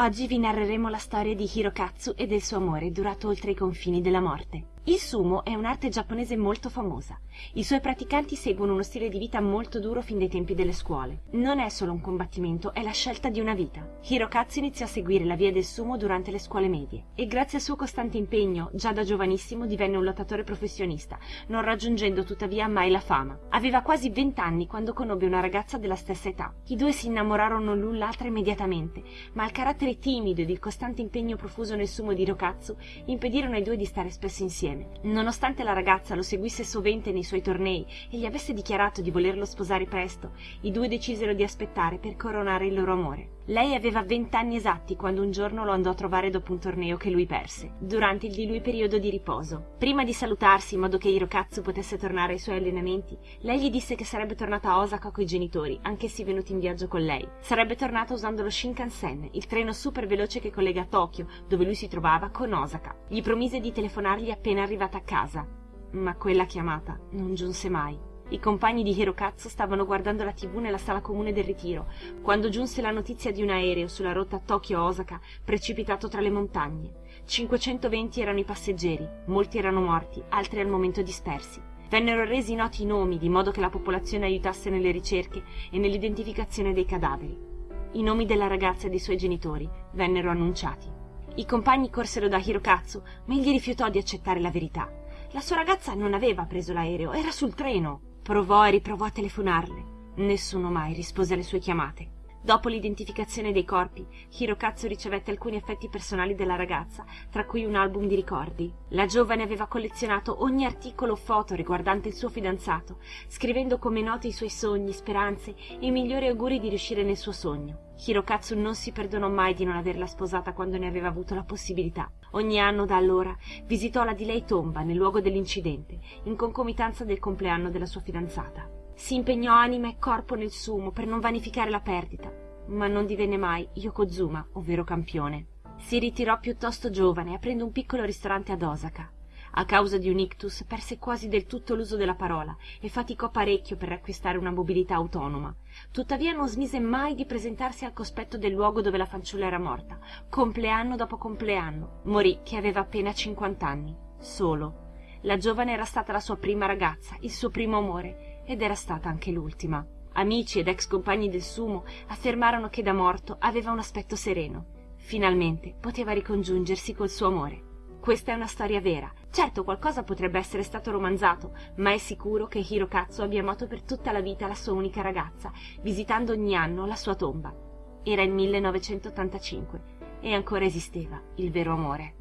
Oggi vi narreremo la storia di Hirokatsu e del suo amore durato oltre i confini della morte. Il sumo è un'arte giapponese molto famosa. I suoi praticanti seguono uno stile di vita molto duro fin dai tempi delle scuole. Non è solo un combattimento, è la scelta di una vita. Hirokatsu iniziò a seguire la via del sumo durante le scuole medie e grazie al suo costante impegno, già da giovanissimo divenne un lottatore professionista, non raggiungendo tuttavia mai la fama. Aveva quasi vent'anni quando conobbe una ragazza della stessa età. I due si innamorarono l'un l'altra immediatamente, ma il carattere timido ed il costante impegno profuso nel sumo di Hirokatsu impedirono ai due di stare spesso insieme insieme. Nonostante la ragazza lo seguisse sovente nei suoi tornei e gli avesse dichiarato di volerlo sposare presto, i due decisero di aspettare per coronare il loro amore. Lei aveva vent'anni esatti quando un giorno lo andò a trovare dopo un torneo che lui perse, durante il di lui periodo di riposo. Prima di salutarsi in modo che Hirokatsu potesse tornare ai suoi allenamenti, lei gli disse che sarebbe tornata a Osaka coi genitori, anch'essi venuti in viaggio con lei. Sarebbe tornata usando lo Shinkansen, il treno super veloce che collega Tokyo, dove lui si trovava, con Osaka. Gli promise di telefonargli appena arrivata a casa, ma quella chiamata non giunse mai. I compagni di Hirokatsu stavano guardando la tv nella sala comune del ritiro, quando giunse la notizia di un aereo sulla rotta Tokyo-Osaka precipitato tra le montagne. 520 erano i passeggeri, molti erano morti, altri al momento dispersi. Vennero resi noti i nomi di modo che la popolazione aiutasse nelle ricerche e nell'identificazione dei cadaveri. I nomi della ragazza e dei suoi genitori vennero annunciati. I compagni corsero da Hirokatsu, ma egli rifiutò di accettare la verità. La sua ragazza non aveva preso l'aereo, era sul treno. Provò e riprovò a telefonarle. Nessuno mai rispose alle sue chiamate. Dopo l'identificazione dei corpi, Hirokatsu ricevette alcuni effetti personali della ragazza, tra cui un album di ricordi. La giovane aveva collezionato ogni articolo o foto riguardante il suo fidanzato, scrivendo come note i suoi sogni, speranze e i migliori auguri di riuscire nel suo sogno. Hirokatsu non si perdonò mai di non averla sposata quando ne aveva avuto la possibilità. Ogni anno da allora visitò la di lei tomba nel luogo dell'incidente, in concomitanza del compleanno della sua fidanzata. Si impegnò anima e corpo nel sumo per non vanificare la perdita, ma non divenne mai Yokozuma, ovvero campione. Si ritirò piuttosto giovane, aprendo un piccolo ristorante ad Osaka. A causa di un ictus perse quasi del tutto l'uso della parola e faticò parecchio per riacquistare una mobilità autonoma. Tuttavia non smise mai di presentarsi al cospetto del luogo dove la fanciulla era morta, compleanno dopo compleanno. Morì che aveva appena cinquant'anni, solo. La giovane era stata la sua prima ragazza, il suo primo amore, ed era stata anche l'ultima. Amici ed ex compagni del sumo affermarono che da morto aveva un aspetto sereno. Finalmente poteva ricongiungersi col suo amore. Questa è una storia vera. Certo qualcosa potrebbe essere stato romanzato, ma è sicuro che Hirokatsu abbia amato per tutta la vita la sua unica ragazza, visitando ogni anno la sua tomba. Era il 1985 e ancora esisteva il vero amore.